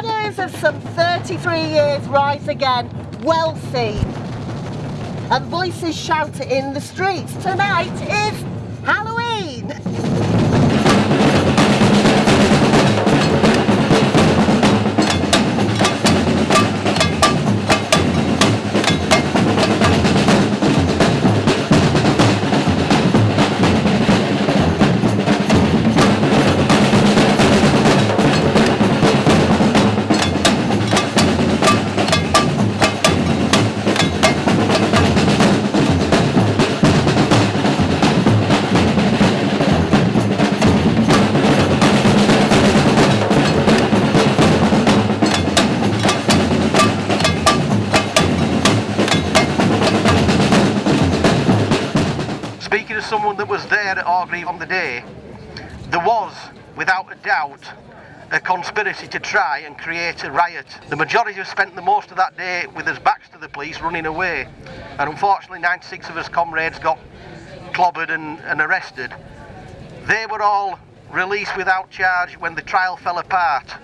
Shadows of some 33 years rise again, wealthy. And voices shout in the streets. Tonight is Halloween. Speaking to someone that was there at Orgreave on the day, there was, without a doubt, a conspiracy to try and create a riot. The majority have spent the most of that day with us backs to the police running away. And unfortunately 96 of us comrades got clobbered and, and arrested. They were all released without charge when the trial fell apart.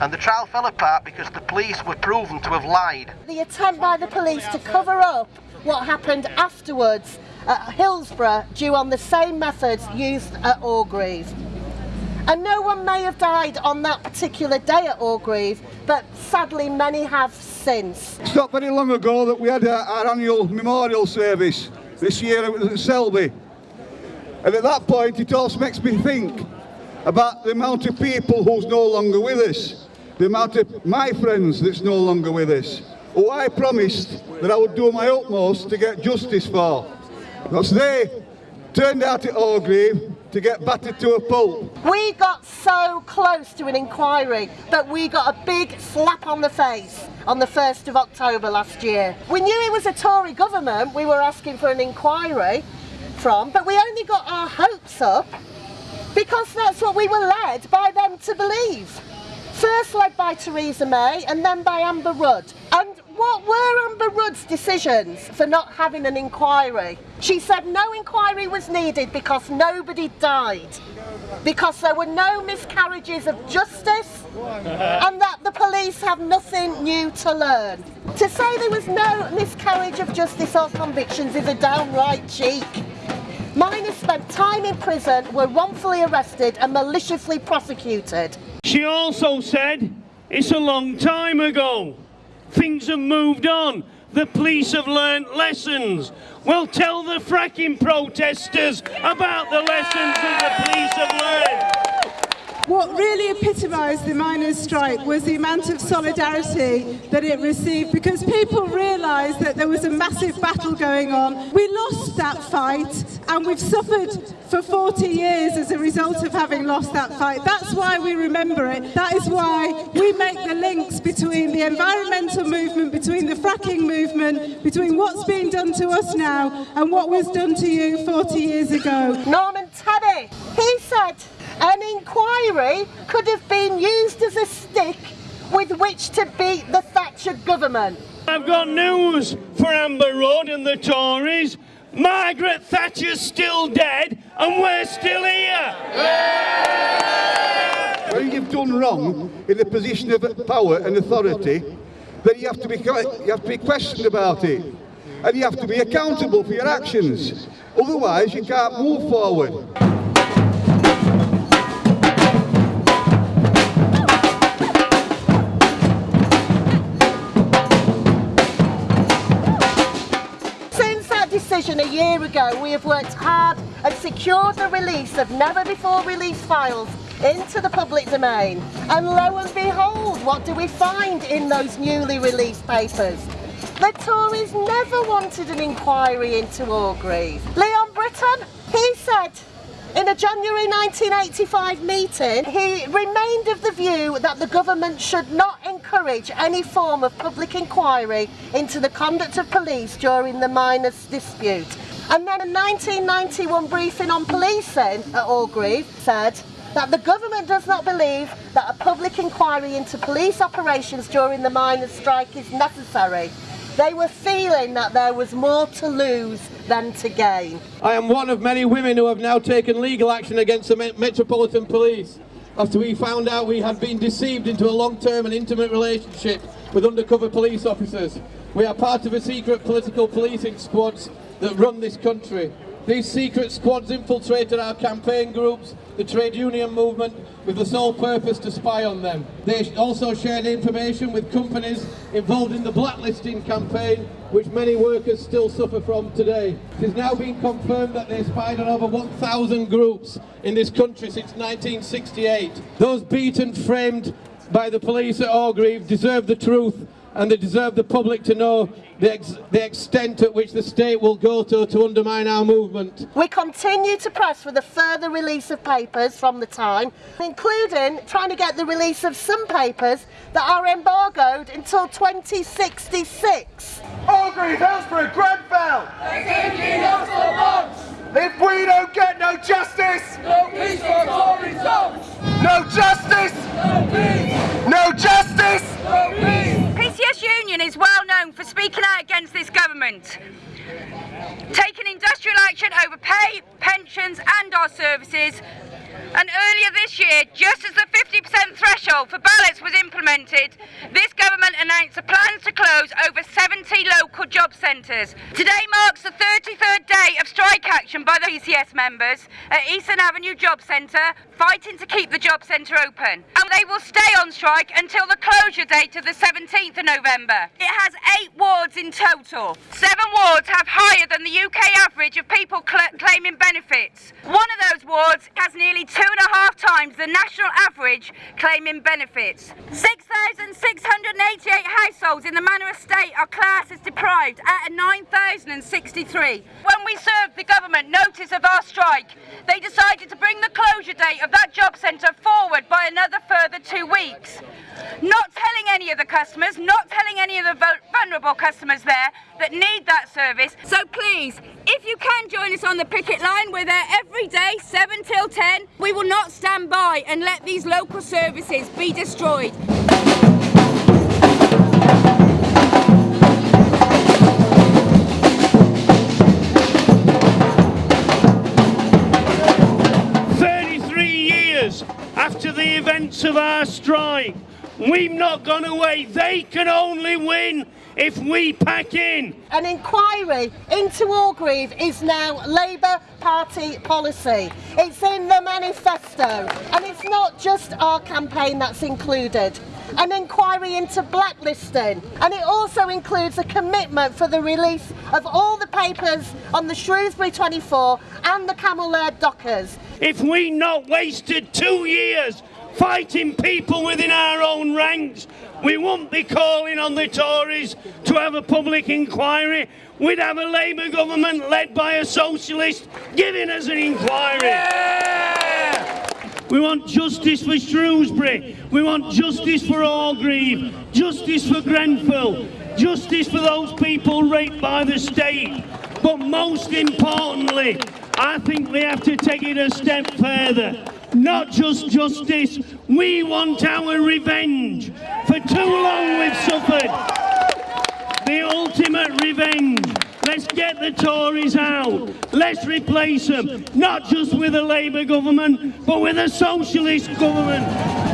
And the trial fell apart because the police were proven to have lied. The attempt by the police to cover up what happened afterwards at Hillsborough due on the same methods used at Orgreave. And no one may have died on that particular day at Orgreave, but sadly many have since. It's not very long ago that we had our, our annual memorial service. This year it was at Selby. And at that point it also makes me think about the amount of people who's no longer with us. The amount of my friends that's no longer with us. Who I promised that I would do my utmost to get justice for. Because they turned out at Orgreave to get battered to a pulp. We got so close to an inquiry that we got a big slap on the face on the 1st of October last year. We knew it was a Tory government we were asking for an inquiry from, but we only got our hopes up because that's what we were led by them to believe. First led by Theresa May and then by Amber Rudd. And what were Amber Rudd's decisions for not having an inquiry? She said no inquiry was needed because nobody died. Because there were no miscarriages of justice and that the police have nothing new to learn. To say there was no miscarriage of justice or convictions is a downright cheek. Miners spent time in prison, were wrongfully arrested and maliciously prosecuted. She also said it's a long time ago. Things have moved on. The police have learnt lessons. Well, tell the fracking protesters about the lessons that the police have learned. What really epitomised the miners' strike was the amount of solidarity that it received because people realised that there was a massive battle going on. We lost that fight and we've suffered for 40 years as a result of having lost that fight. That's why we remember it. That is why we make the links between the environmental movement, between the fracking movement, between what's being done to us now and what was done to you 40 years ago. Norman Tebbit, he said an inquiry could have been used as a stick with which to beat the Thatcher government. I've got news for Amber Rudd and the Tories. Margaret Thatcher's still dead and we're still here. When you've done wrong in the position of power and authority, then you have to be you have to be questioned about it. And you have to be accountable for your actions. Otherwise you can't move forward. Ago, we have worked hard and secured the release of never before released files into the public domain. And lo and behold, what do we find in those newly released papers? The Tories never wanted an inquiry into Orgreave. Leon Brittan, he said in a January 1985 meeting, he remained of the view that the government should not encourage any form of public inquiry into the conduct of police during the miners' dispute. And then a 1991 briefing on policing at Orgreave said that the government does not believe that a public inquiry into police operations during the miners' strike is necessary. They were feeling that there was more to lose than to gain. I am one of many women who have now taken legal action against the Metropolitan Police. after we found out we had been deceived into a long-term and intimate relationship with undercover police officers. We are part of a secret political policing squads that run this country. These secret squads infiltrated our campaign groups, the trade union movement, with the sole purpose to spy on them. They also shared information with companies involved in the blacklisting campaign, which many workers still suffer from today. It has now been confirmed that they spied on over 1,000 groups in this country since 1968. Those beaten, framed by the police at Orgreave deserve the truth and they deserve the public to know the, ex the extent at which the state will go to to undermine our movement. We continue to press for the further release of papers from the time, including trying to get the release of some papers that are embargoed until 2066. Orgreave, Hillsborough, Grenfell! If we don't get no justice, No peace for Tory zones! no justice, No peace! no justice, No peace! PCS Union is well known for speaking out against this government. Taking industrial action over pay, pensions and our services. And earlier this year, just as the 50% threshold for ballots was implemented, this government announced plans to close over 70 local job centres. Today marks the 33rd day of strike action by the PCS members at Eastern Avenue Job Centre, fighting to keep the job centre open. And they will stay on strike until the closure date of the 17th of November. It has eight wards in total. Seven wards have higher than the UK average of people cl- claiming benefits. One of those wards has nearly two and a half times the national average claiming benefits. 6,688 households in the Manor Estate are classed as deprived out of 9,063. When we served the government notice of our strike, they decided to bring the closure date of that job centre forward by another further two weeks. Not telling any of the customers, not telling any of the vulnerable customers there that need that service. So please, if you can join us on the picket line, we're there every day, 7 till 10. We will not stand by and let these local services be destroyed. Of our strike, we've not gone away. They can only win if we pack in. An inquiry into Orgreave is now Labour Party policy. It's in the manifesto, and it's not just our campaign that's included. An inquiry into blacklisting, and it also includes a commitment for the release of all the papers on the Shrewsbury 24 and the Cammell Laird Dockers. If we not wasted two years fighting people within our own ranks, we won't be calling on the Tories to have a public inquiry. We'd have a Labour government led by a socialist giving us an inquiry. We want justice for Shrewsbury. We want justice for Orgreave. Justice for Grenfell. Justice for those people raped by the state. But most importantly, I think we have to take it a step further. Not just justice, we want our revenge. For too long we've suffered the ultimate revenge. Let's get the Tories out. Let's replace them, not just with a Labour government, but with a socialist government.